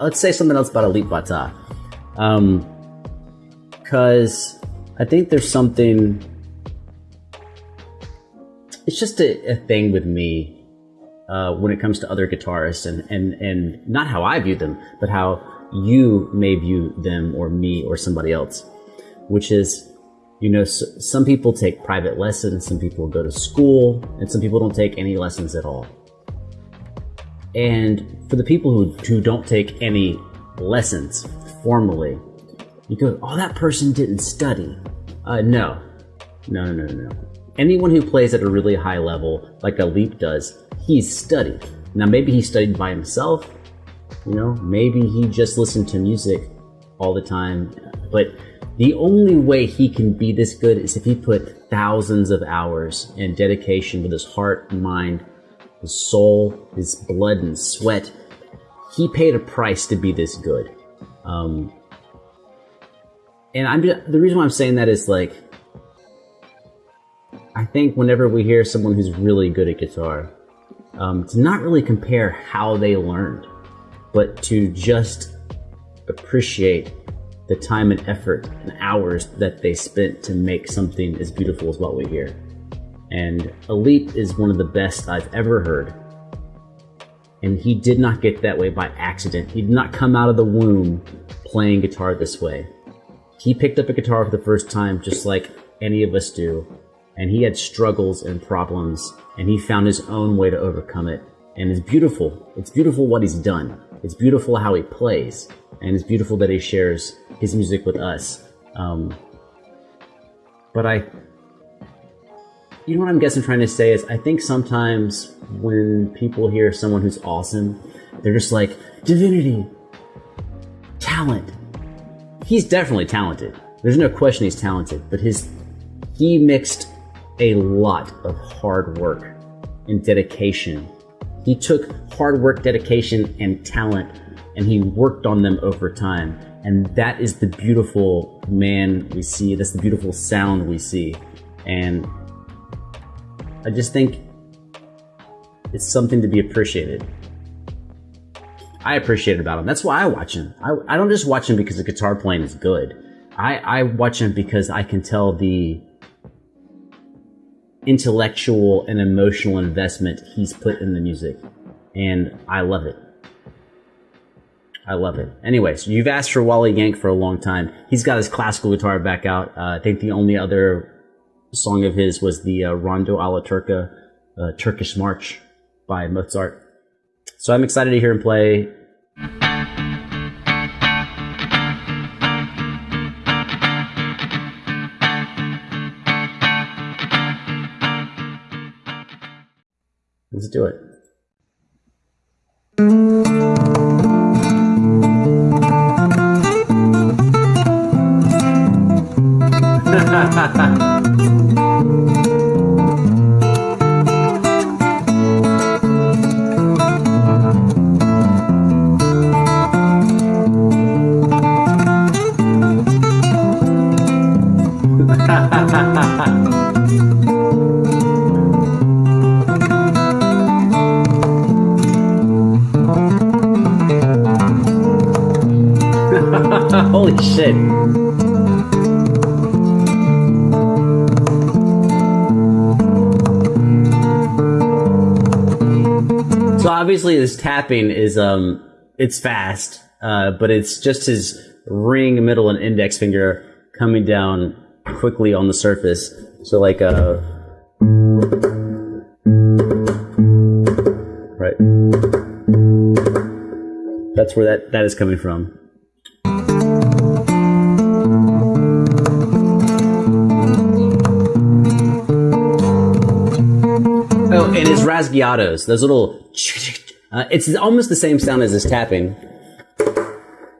let's say something else about Alip Ba Ta. Um, because I think there's something. It's just a, a thing with me uh, when it comes to other guitarists, and, and and not how I view them, but how you may view them or me or somebody else, which is. You know, some people take private lessons, some people go to school, and some people don't take any lessons at all. And for the people who, who don't take any lessons formally, you go, oh, that person didn't study. Uh, no. No, no, no, no. Anyone who plays at a really high level, like Alip does, he's studied. Now, maybe he studied by himself, you know, maybe he just listened to music all the time, but the only way he can be this good is if he put thousands of hours and dedication with his heart mind his soul, his blood and sweat. He paid a price to be this good. Um, and I'm just, the reason why I'm saying that is like, I think whenever we hear someone who's really good at guitar, um, to not really compare how they learned, but to just appreciate the time and effort and hours that they spent to make something as beautiful as what we hear. And Alip is one of the best I've ever heard. And he did not get that way by accident. He did not come out of the womb playing guitar this way. He picked up a guitar for the first time just like any of us do. And he had struggles and problems, and he found his own way to overcome it. And it's beautiful. It's beautiful what he's done. It's beautiful how he plays. And it's beautiful that he shares his music with us. Um, but I you know what I'm guessing trying to say is I think sometimes when people hear someone who's awesome, they're just like, divinity, talent. He's definitely talented. There's no question he's talented, but his he mixed a lot of hard work and dedication. He took hard work, dedication, and talent, and he worked on them over time. And that is the beautiful man we see. That's the beautiful sound we see. And I just think it's something to be appreciated. I appreciate it about him. That's why I watch him. I, I don't just watch him because the guitar playing is good. I, I watch him because I can tell the intellectual and emotional investment he's put in the music. And I love it. I love it. Anyways, you've asked for Wally Yank for a long time. He's got his classical guitar back out. Uh, I think the only other song of his was the uh, Rondo alla Turca, uh, Turkish March by Mozart. So I'm excited to hear him play. Let's do it. Obviously this tapping is um it's fast, uh, but it's just his ring, middle, and index finger coming down quickly on the surface. So like uh right. That's where that, that is coming from. Oh, and his rasgueados, those little, uh, it's almost the same sound as his tapping,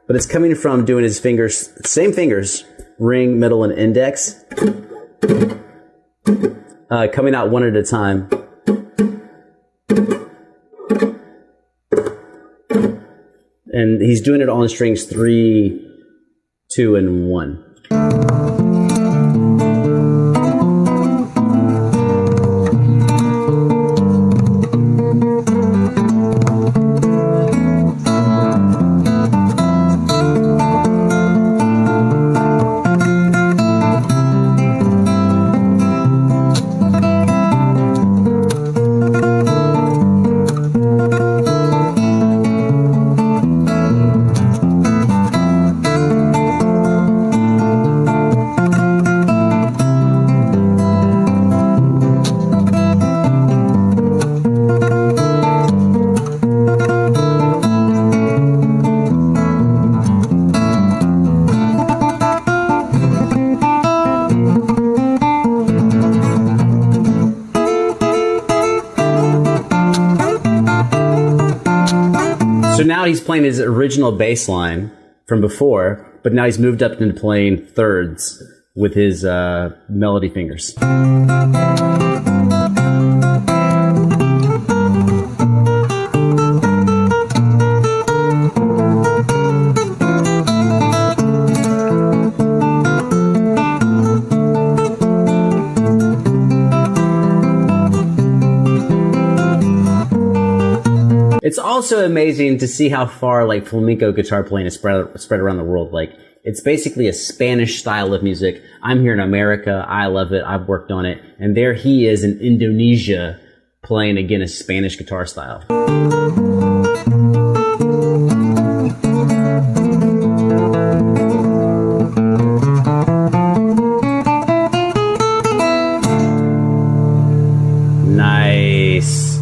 but it's coming from doing his fingers, same fingers, ring, middle, and index, uh, coming out one at a time. And he's doing it on strings three, two, and one. He's playing his original bass line from before, but now he's moved up into playing thirds with his uh, melody fingers. Also amazing to see how far like flamenco guitar playing is spread spread around the world. Like it's basically a Spanish style of music. I'm here in America. I love it. I've worked on it. And there he is in Indonesia playing again a Spanish guitar style. Nice.